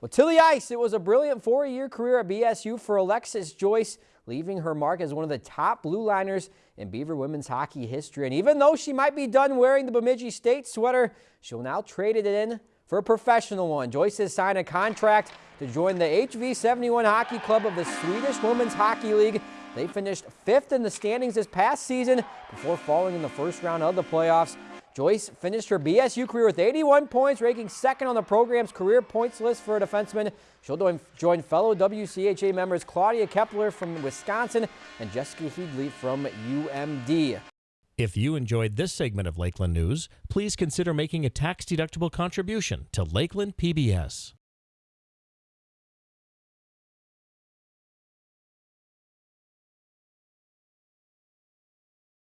Well, to the ice, it was a brilliant four-year career at BSU for Alexis Joyce, leaving her mark as one of the top blue liners in Beaver women's hockey history. And even though she might be done wearing the Bemidji State sweater, she'll now trade it in for a professional one. Joyce has signed a contract to join the HV71 Hockey Club of the Swedish Women's Hockey League. They finished fifth in the standings this past season before falling in the first round of the playoffs. Joyce finished her BSU career with 81 points, ranking second on the program's career points list for a defenseman. She'll join fellow WCHA members Claudia Kepler from Wisconsin and Jessica Heagley from UMD. If you enjoyed this segment of Lakeland News, please consider making a tax-deductible contribution to Lakeland PBS.